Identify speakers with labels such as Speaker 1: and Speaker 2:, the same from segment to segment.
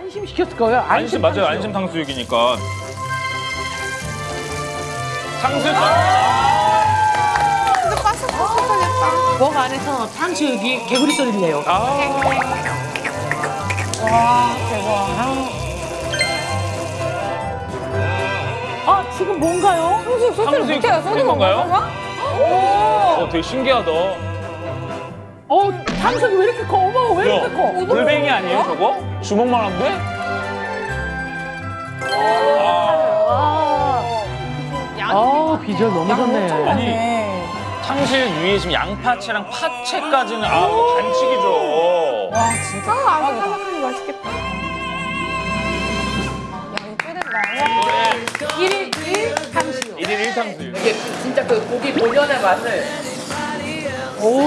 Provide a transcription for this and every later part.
Speaker 1: 안심 시켰을 거예요.
Speaker 2: 안심 맞아요.
Speaker 1: 탕수육.
Speaker 2: 안심 탕수육이니까. 탕수육.
Speaker 3: 진짜 바삭바삭하겠다.
Speaker 1: 목 안에서 탕수육이 개구리 소리를 내요.
Speaker 2: 아.
Speaker 3: 와, 대박.
Speaker 1: 아, 지금 뭔가요?
Speaker 3: 탕수육 소스를
Speaker 2: 탕수육
Speaker 3: 못해요.
Speaker 2: 끓인 건가요?
Speaker 3: 건가요?
Speaker 2: 어, 되게 신기하다.
Speaker 1: 어, 탕수육이 왜 이렇게 커? 어머, 왜 이렇게 커?
Speaker 2: 물뱅이 아니에요, 저거? 주먹만 한데? 아,
Speaker 1: 아, 비주얼 너무 좋네.
Speaker 2: 아니,
Speaker 3: 네.
Speaker 2: 탕수육 위에 지금 양파채랑 파채까지는 아, 이거 반칙이죠.
Speaker 3: 와, 진짜. 아, 바삭바삭하니 맛있겠다. 양이 꽤 된다.
Speaker 1: 1일 1 탕수육.
Speaker 2: 1일 1탕수육.
Speaker 1: 이게 진짜 그 고기 본연의 맛을. 오,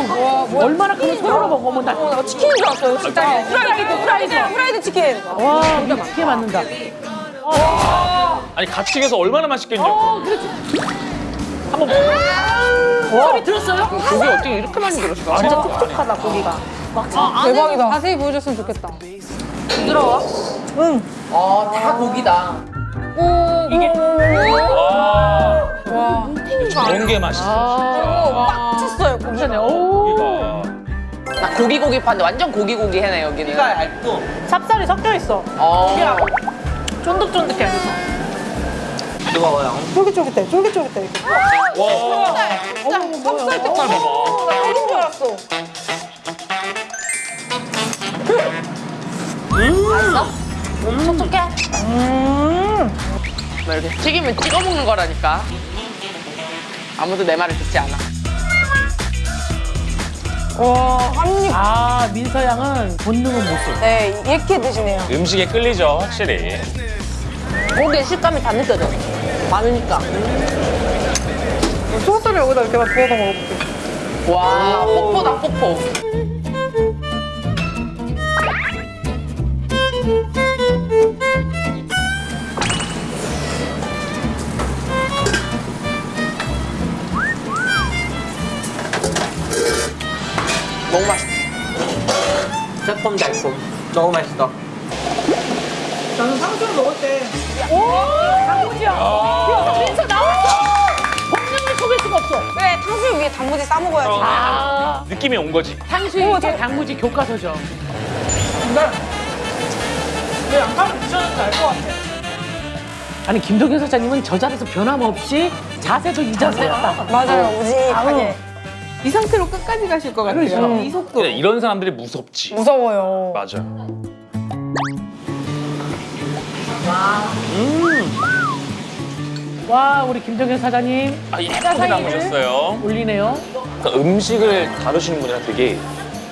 Speaker 3: 와.
Speaker 1: 얼마나 크면 손으로 먹어. 어머, 나.
Speaker 3: 어, 나 치킨인 줄 알았어요, 진짜.
Speaker 1: 아,
Speaker 3: 프라이드, 프라이드, 프라이드 치킨.
Speaker 1: 와, 이게 맛있게 맞는다.
Speaker 2: 아니, 같이 익어서 얼마나 맛있겠냐고.
Speaker 1: 어, 그렇지. 한번 먹어. 소리 들었어요?
Speaker 4: 고기 어떻게 이렇게 많이 들었어?
Speaker 2: 진짜
Speaker 1: 촉촉하다, 고기가.
Speaker 3: 대박이다. 자세히 보여줬으면 좋겠다.
Speaker 4: 어, 다 고기다.
Speaker 3: 오,
Speaker 2: 이게-
Speaker 3: 와.
Speaker 2: 와,
Speaker 3: 와.
Speaker 2: 저런 게 맛있어,
Speaker 3: 찼어요, 고기가.
Speaker 1: 괜찮네. 오.
Speaker 4: 나 고기 고기 파는데 완전 고기 고기 해네 여기는.
Speaker 1: 찹쌀이 섞여 있어.
Speaker 4: 어.
Speaker 1: 쫀득쫀득해. 그래서.
Speaker 4: 뜨거워요.
Speaker 3: 쫄깃쫄깃해, 쫄깃쫄깃해. 이렇게.
Speaker 2: 와,
Speaker 3: 찹쌀
Speaker 2: 때쌀 봐봐.
Speaker 3: 나 어린 줄 알았어.
Speaker 4: 나 이렇게 튀기면 찍어 먹는 거라니까. 아무도 내 말을 듣지 않아.
Speaker 3: 와, 한 입.
Speaker 1: 아, 민서 양은 본능은 못 써.
Speaker 3: 네, 이렇게 드시네요.
Speaker 2: 음식에 끌리죠, 확실히.
Speaker 4: 고기의 식감이 다 느껴져. 많으니까.
Speaker 3: 소스를 여기다 이렇게 막 부어서 먹어볼게.
Speaker 4: 와, 폭포다, 폭포. 너무 맛있다. 새콤달콤. 너무 맛있어.
Speaker 1: 단무지야. 야, 민서 나왔어. 본능을 속일 수가 없어.
Speaker 3: 네, 탕수육 위에 단무지 싸먹어야지.
Speaker 1: 아,
Speaker 2: 느낌이 온 거지.
Speaker 1: 탕수육이 이제 단무지 교과서죠.
Speaker 3: 왜 양파를 드셨는지 알것 같아.
Speaker 1: 아니 김동현 사장님은 저 자리에서 변함없이 자세도 이 자세야.
Speaker 3: 맞아요, 우직하게.
Speaker 5: 이 상태로 끝까지 가실 것 같아요.
Speaker 1: 그렇죠.
Speaker 5: 이 속도.
Speaker 2: 그래, 이런 사람들이 무섭지.
Speaker 3: 무서워요.
Speaker 2: 맞아.
Speaker 1: 와 우리 김동현 사장님
Speaker 2: 아, 예쁘게 담으셨어요.
Speaker 1: 올리네요.
Speaker 2: 그러니까 음식을 다루시는 분이랑 되게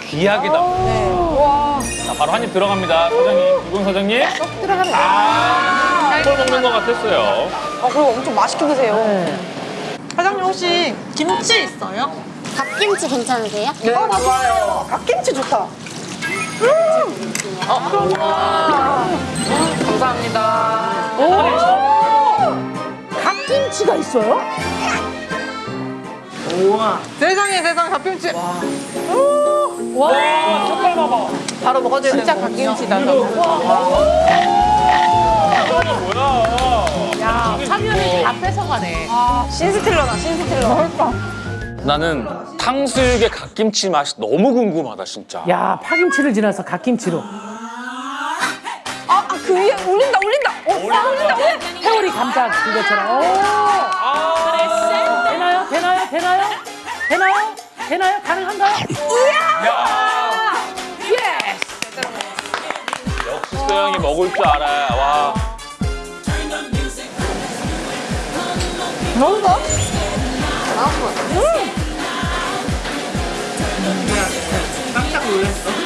Speaker 2: 귀하게 담.
Speaker 3: 네. 와.
Speaker 2: 자, 바로 한 입 들어갑니다. 사장님, 유공 사장님.
Speaker 3: 들어가는 거.
Speaker 2: 아, 걸 먹는 것 같았어요.
Speaker 3: 아, 그리고 엄청 맛있게 드세요.
Speaker 1: 네.
Speaker 3: 사장님 혹시 김치 있어요?
Speaker 6: 갓김치 괜찮으세요?
Speaker 3: 네, 좋아요. 갓김치 좋다.
Speaker 4: 감사합니다.
Speaker 1: 갓김치가 있어요?
Speaker 3: 세상에 세상 갓김치.
Speaker 1: 와 색깔 봐봐.
Speaker 3: 바로 먹어줘야
Speaker 5: 진짜 갓김치다.
Speaker 1: 야 화면을 다 뺏어가네.
Speaker 3: 아, 신스틸러다, 신스틸러.
Speaker 2: 나는 탕수육의 갓김치 맛이 너무 궁금하다, 진짜.
Speaker 1: 야 파김치를 지나서 갓김치로.
Speaker 3: 아, 아, 그 위에 올린다, 올린다. 어, 아, 올린다, 올린다.
Speaker 1: 태오리 감자 그거처럼. 오. 되나요? 되나요? 되나요? 되나요? 되나요? 가능한가요?
Speaker 2: 역시 소영이 먹을 줄 알아. 와.
Speaker 3: 나온 거 같아. 음! 깜짝 놀랐어.